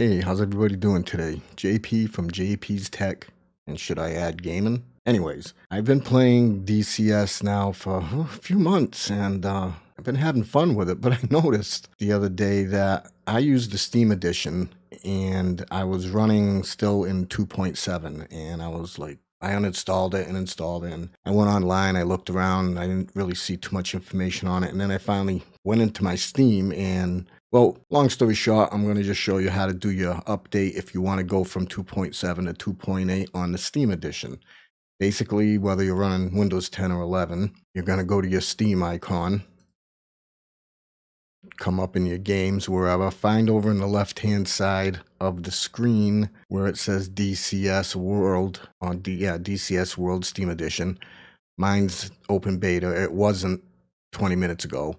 Hey, how's everybody doing today? JP from JP's Tech, and should I add gaming? Anyways, I've been playing DCS now for a few months, and uh, I've been having fun with it, but I noticed the other day that I used the Steam Edition, and I was running still in 2.7, and I was like, I uninstalled it and installed it. And I went online, I looked around, I didn't really see too much information on it. And then I finally went into my Steam and well, long story short, I'm going to just show you how to do your update if you want to go from 2.7 to 2.8 on the Steam edition. Basically, whether you're running Windows 10 or 11, you're going to go to your Steam icon, come up in your games, wherever, find over in the left-hand side of the screen where it says DCS World, on D, yeah, DCS World Steam Edition. Mine's open beta. It wasn't 20 minutes ago.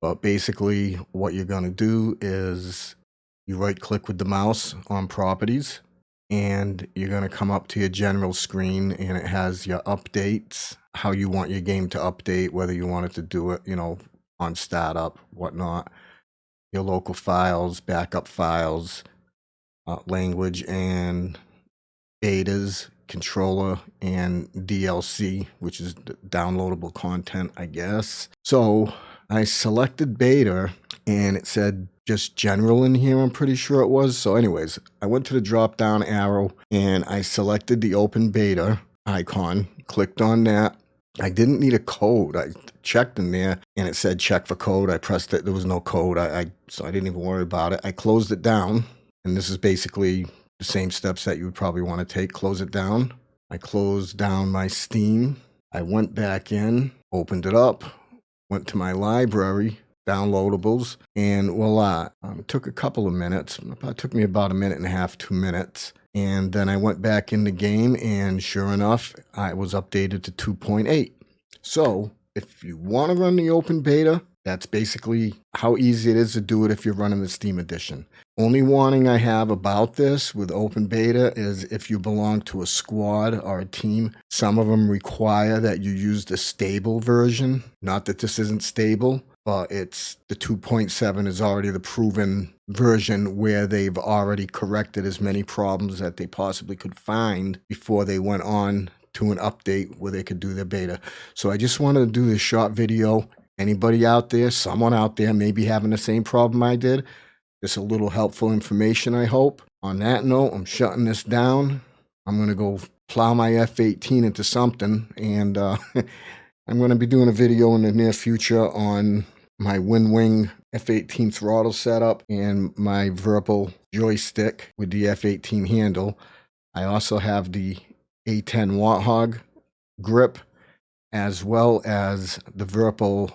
But basically, what you're going to do is you right click with the mouse on properties and you're going to come up to your general screen and it has your updates, how you want your game to update, whether you want it to do it, you know, on startup, whatnot, your local files, backup files, uh, language and betas, controller, and DLC, which is downloadable content, I guess. So I selected beta and it said just general in here, I'm pretty sure it was. So, anyways, I went to the drop down arrow and I selected the open beta icon, clicked on that. I didn't need a code. I checked in there and it said check for code. I pressed it. There was no code. I, I so I didn't even worry about it. I closed it down. And this is basically the same steps that you would probably want to take. Close it down. I closed down my Steam. I went back in, opened it up, went to my library, downloadables, and voila. Um, took a couple of minutes. It took me about a minute and a half, two minutes. And then I went back in the game, and sure enough, I was updated to 2.8. So if you want to run the open beta, that's basically how easy it is to do it if you're running the Steam Edition. Only warning I have about this with open beta is if you belong to a squad or a team, some of them require that you use the stable version. Not that this isn't stable, but it's the 2.7 is already the proven version where they've already corrected as many problems that they possibly could find before they went on to an update where they could do their beta. So I just wanted to do this short video Anybody out there, someone out there may be having the same problem I did. Just a little helpful information, I hope. On that note, I'm shutting this down. I'm going to go plow my F-18 into something, and uh, I'm going to be doing a video in the near future on my WinWing F-18 throttle setup and my Virpil joystick with the F-18 handle. I also have the A10 Warthog grip as well as the Virpil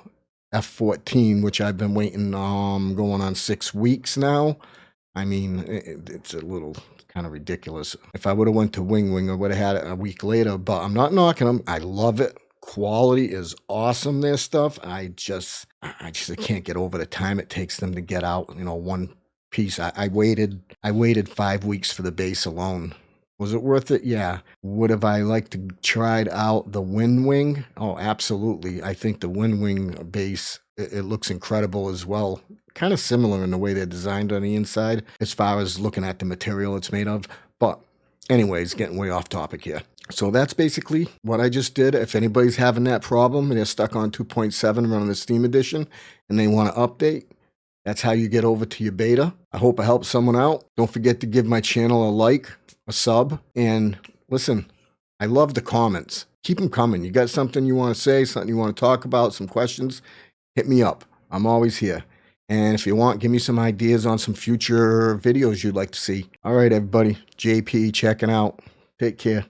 F14, which I've been waiting um going on six weeks now. I mean, it, it's a little kind of ridiculous. If I would have went to WinWing, I would have had it a week later. But I'm not knocking them. I love it. Quality is awesome. Their stuff. I just, I just I can't get over the time it takes them to get out. You know, one piece. I, I waited. I waited five weeks for the base alone. Was it worth it? Yeah. Would have I liked to tried out the WinWing? Oh, absolutely. I think the WinWing base it, it looks incredible as well. Kind of similar in the way they're designed on the inside, as far as looking at the material it's made of. But anyways, getting way off topic here. So that's basically what I just did. If anybody's having that problem and they're stuck on 2.7 running the Steam Edition and they want to update, that's how you get over to your beta. I hope I helped someone out. Don't forget to give my channel a like, a sub, and listen, I love the comments. Keep them coming. You got something you want to say, something you want to talk about, some questions, hit me up. I'm always here. And if you want, give me some ideas on some future videos you'd like to see. All right, everybody. JP checking out. Take care.